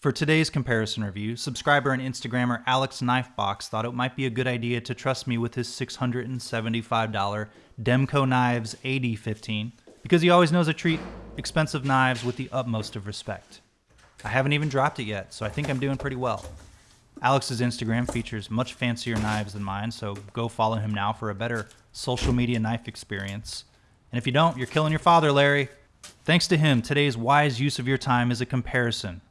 For today's comparison review, subscriber and Instagrammer Alex Knifebox thought it might be a good idea to trust me with his $675 Demko Knives AD15 because he always knows to treat expensive knives with the utmost of respect. I haven't even dropped it yet, so I think I'm doing pretty well. Alex's Instagram features much fancier knives than mine, so go follow him now for a better social media knife experience. And if you don't, you're killing your father, Larry. Thanks to him, today's wise use of your time is a comparison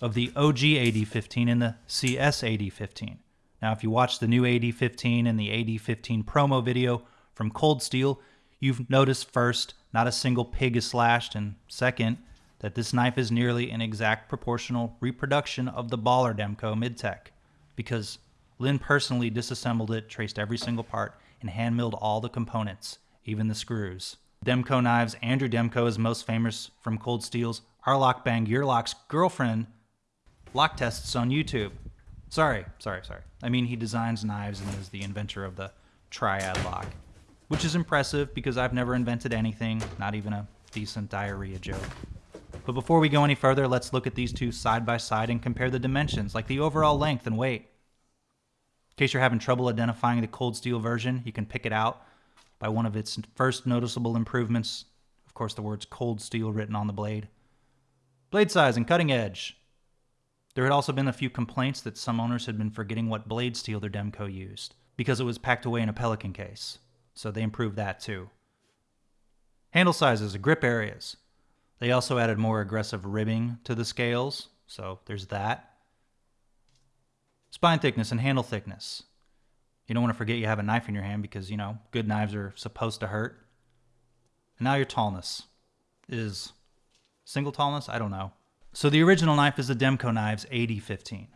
of the OG AD15 and the CS AD15. Now, if you watch the new AD15 and the AD15 promo video from Cold Steel, you've noticed first, not a single pig is slashed, and second, that this knife is nearly an exact proportional reproduction of the Baller Demko Midtech, because Lynn personally disassembled it, traced every single part, and hand milled all the components, even the screws. Demko knives, Andrew Demko is most famous from Cold Steel's Arlock Bang Your girlfriend lock tests on YouTube. Sorry, sorry, sorry. I mean, he designs knives and is the inventor of the triad lock, which is impressive because I've never invented anything, not even a decent diarrhea joke. But before we go any further, let's look at these two side by side and compare the dimensions, like the overall length and weight. In case you're having trouble identifying the cold steel version, you can pick it out by one of its first noticeable improvements. Of course, the words cold steel written on the blade. Blade size and cutting edge. There had also been a few complaints that some owners had been forgetting what blade steel their Demko used, because it was packed away in a Pelican case, so they improved that too. Handle sizes grip areas. They also added more aggressive ribbing to the scales, so there's that. Spine thickness and handle thickness. You don't want to forget you have a knife in your hand because, you know, good knives are supposed to hurt. And now your tallness is single tallness? I don't know. So the original knife is the Demko Knives AD15.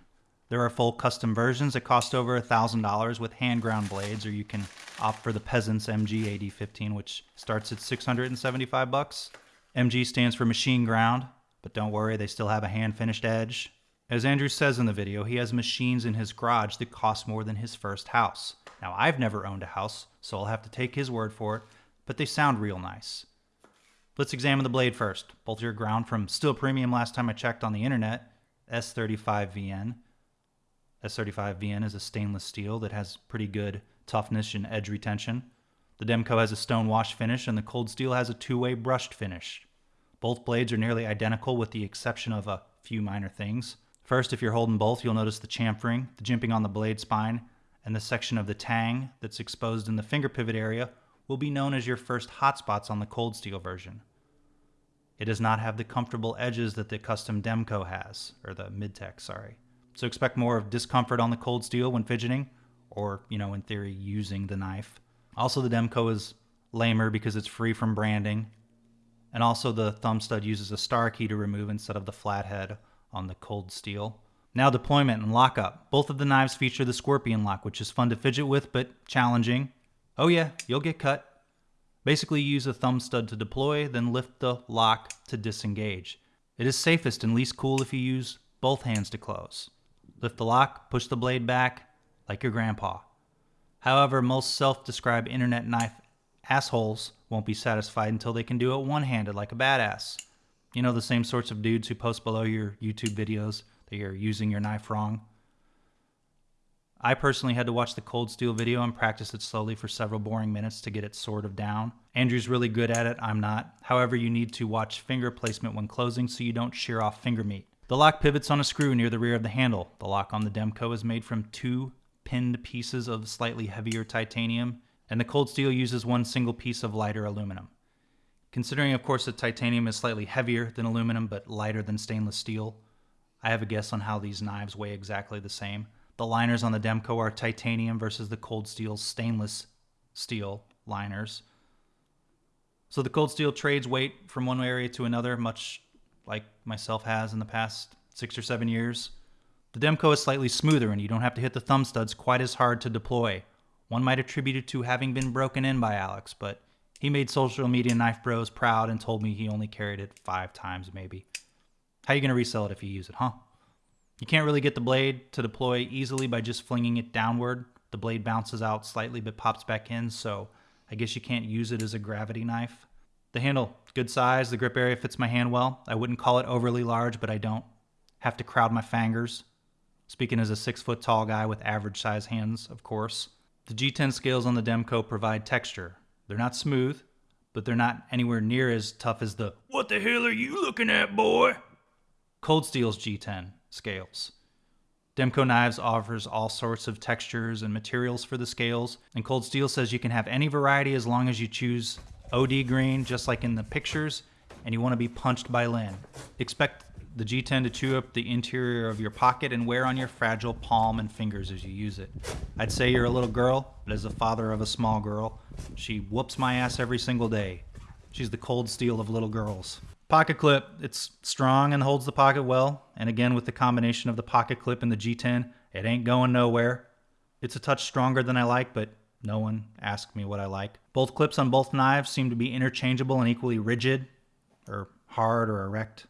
There are full custom versions that cost over $1,000 with hand ground blades, or you can opt for the Peasants MG AD15, which starts at 675 bucks. MG stands for machine ground, but don't worry, they still have a hand finished edge. As Andrew says in the video, he has machines in his garage that cost more than his first house. Now, I've never owned a house, so I'll have to take his word for it, but they sound real nice. Let's examine the blade first. Bolt your ground from Steel Premium last time I checked on the internet, S35VN. S35VN is a stainless steel that has pretty good toughness and edge retention. The Demko has a stone wash finish and the Cold Steel has a two-way brushed finish. Both blades are nearly identical with the exception of a few minor things. First, if you're holding both, you'll notice the chamfering, the jimping on the blade spine, and the section of the tang that's exposed in the finger pivot area will be known as your first hotspots on the cold steel version. It does not have the comfortable edges that the custom Demko has, or the Midtech, sorry. So expect more of discomfort on the cold steel when fidgeting, or, you know, in theory, using the knife. Also, the Demko is lamer because it's free from branding. And also, the thumb stud uses a star key to remove instead of the flathead on the cold steel. Now, deployment and lockup. Both of the knives feature the Scorpion lock, which is fun to fidget with but challenging. Oh yeah, you'll get cut. Basically use a thumb stud to deploy, then lift the lock to disengage. It is safest and least cool if you use both hands to close. Lift the lock, push the blade back, like your grandpa. However, most self-described internet knife assholes won't be satisfied until they can do it one-handed like a badass. You know the same sorts of dudes who post below your YouTube videos that you're using your knife wrong? I personally had to watch the cold steel video and practice it slowly for several boring minutes to get it sort of down. Andrew's really good at it, I'm not. However, you need to watch finger placement when closing so you don't shear off finger meat. The lock pivots on a screw near the rear of the handle. The lock on the Demko is made from two pinned pieces of slightly heavier titanium, and the cold steel uses one single piece of lighter aluminum. Considering, of course, that titanium is slightly heavier than aluminum but lighter than stainless steel, I have a guess on how these knives weigh exactly the same. The liners on the Demko are titanium versus the Cold Steel stainless steel liners. So the Cold Steel trades weight from one area to another, much like myself has in the past six or seven years. The Demko is slightly smoother and you don't have to hit the thumb studs quite as hard to deploy. One might attribute it to having been broken in by Alex, but he made social media knife bros proud and told me he only carried it five times maybe. How are you gonna resell it if you use it, huh? You can't really get the blade to deploy easily by just flinging it downward. The blade bounces out slightly but pops back in, so I guess you can't use it as a gravity knife. The handle, good size, the grip area fits my hand well. I wouldn't call it overly large, but I don't have to crowd my fingers. Speaking as a six foot tall guy with average size hands, of course. The G10 scales on the Demko provide texture. They're not smooth, but they're not anywhere near as tough as the What the hell are you looking at, boy? Cold Steel's G10 scales. Demko Knives offers all sorts of textures and materials for the scales, and Cold Steel says you can have any variety as long as you choose OD green, just like in the pictures, and you want to be punched by Lynn. Expect the G10 to chew up the interior of your pocket and wear on your fragile palm and fingers as you use it. I'd say you're a little girl, but as the father of a small girl, she whoops my ass every single day. She's the cold steel of little girls. Pocket clip, it's strong and holds the pocket well, and again with the combination of the pocket clip and the G10, it ain't going nowhere. It's a touch stronger than I like, but no one asked me what I like. Both clips on both knives seem to be interchangeable and equally rigid, or hard or erect.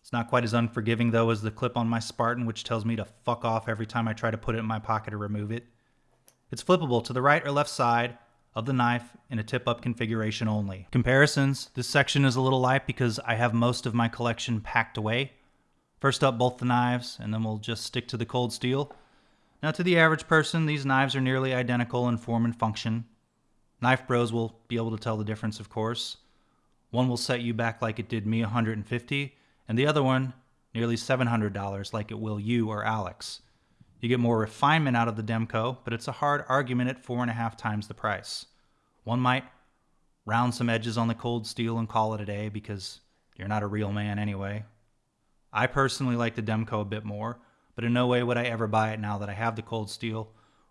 It's not quite as unforgiving though as the clip on my Spartan, which tells me to fuck off every time I try to put it in my pocket or remove it. It's flippable to the right or left side of the knife in a tip-up configuration only. Comparisons, this section is a little light because I have most of my collection packed away. First up, both the knives, and then we'll just stick to the cold steel. Now to the average person, these knives are nearly identical in form and function. Knife bros will be able to tell the difference, of course. One will set you back like it did me 150, and the other one nearly $700 like it will you or Alex. You get more refinement out of the Demko, but it's a hard argument at four and a half times the price. One might round some edges on the cold steel and call it a day because you're not a real man anyway. I personally like the Demko a bit more, but in no way would I ever buy it now that I have the cold steel,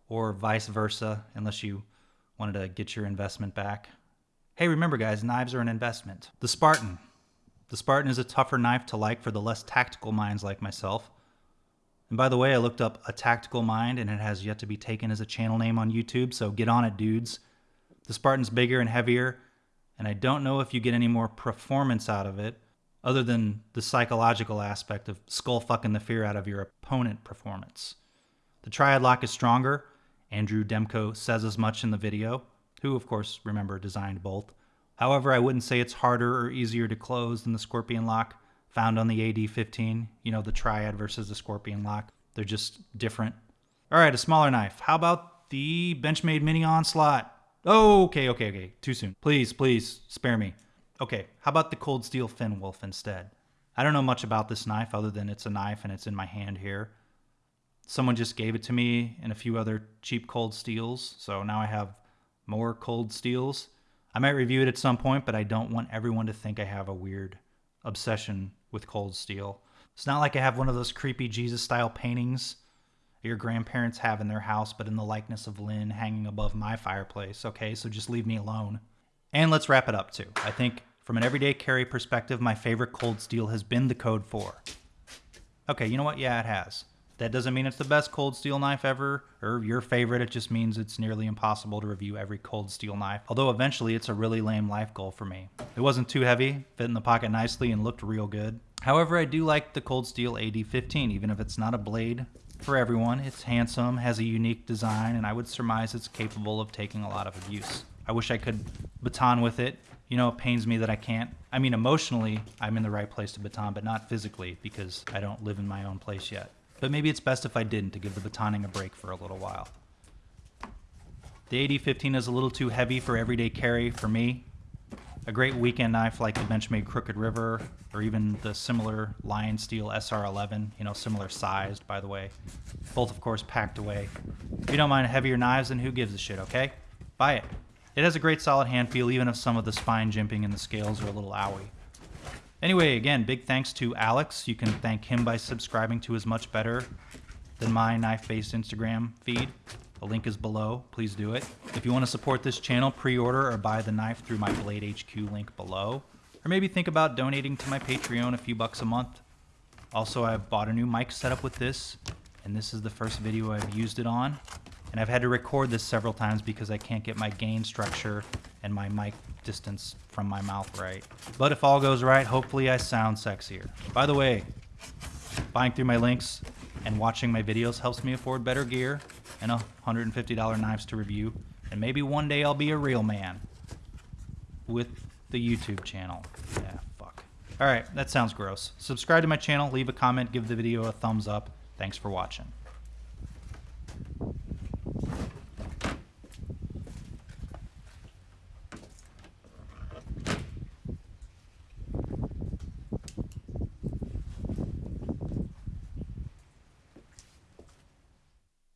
or vice versa, unless you wanted to get your investment back. Hey, remember guys, knives are an investment. The Spartan, the Spartan is a tougher knife to like for the less tactical minds like myself. And by the way, I looked up a tactical mind and it has yet to be taken as a channel name on YouTube, so get on it, dudes. The Spartan's bigger and heavier, and I don't know if you get any more performance out of it other than the psychological aspect of skull fucking the fear out of your opponent performance. The Triad lock is stronger. Andrew Demko says as much in the video, who, of course, remember, designed both. However, I wouldn't say it's harder or easier to close than the Scorpion lock found on the AD15, you know, the Triad versus the Scorpion lock. They're just different. All right, a smaller knife. How about the Benchmade Mini Onslaught? Oh, okay, okay, okay. Too soon. Please, please, spare me. Okay, how about the Cold Steel Finn Wolf instead? I don't know much about this knife other than it's a knife and it's in my hand here. Someone just gave it to me and a few other cheap cold steels, so now I have more cold steels. I might review it at some point, but I don't want everyone to think I have a weird obsession with cold steel. It's not like I have one of those creepy Jesus style paintings your grandparents have in their house, but in the likeness of Lynn hanging above my fireplace. Okay, so just leave me alone. And let's wrap it up too. I think from an everyday carry perspective, my favorite cold steel has been the Code 4. Okay, you know what? Yeah, it has. That doesn't mean it's the best cold steel knife ever or your favorite. It just means it's nearly impossible to review every cold steel knife. Although eventually it's a really lame life goal for me. It wasn't too heavy, fit in the pocket nicely, and looked real good. However, I do like the Cold Steel AD15, even if it's not a blade for everyone. It's handsome, has a unique design, and I would surmise it's capable of taking a lot of abuse. I wish I could baton with it. You know, it pains me that I can't. I mean, emotionally, I'm in the right place to baton, but not physically because I don't live in my own place yet. But maybe it's best if I didn't to give the batoning a break for a little while. The AD15 is a little too heavy for everyday carry for me. A great weekend knife like the Benchmade Crooked River or even the similar Lion Steel SR11, you know, similar sized, by the way. Both, of course, packed away. If you don't mind heavier knives, then who gives a shit, okay? Buy it. It has a great solid hand feel, even if some of the spine jimping and the scales are a little owie. Anyway, again, big thanks to Alex. You can thank him by subscribing to his much better than my knife-based Instagram feed. The link is below. Please do it. If you want to support this channel, pre-order or buy the knife through my Blade HQ link below. Or maybe think about donating to my Patreon a few bucks a month. Also, I've bought a new mic setup with this, and this is the first video I've used it on. And I've had to record this several times because I can't get my gain structure and my mic distance from my mouth right. But if all goes right, hopefully I sound sexier. By the way, buying through my links and watching my videos helps me afford better gear and $150 knives to review. And maybe one day I'll be a real man with the YouTube channel. Yeah, fuck. All right, that sounds gross. Subscribe to my channel, leave a comment, give the video a thumbs up. Thanks for watching.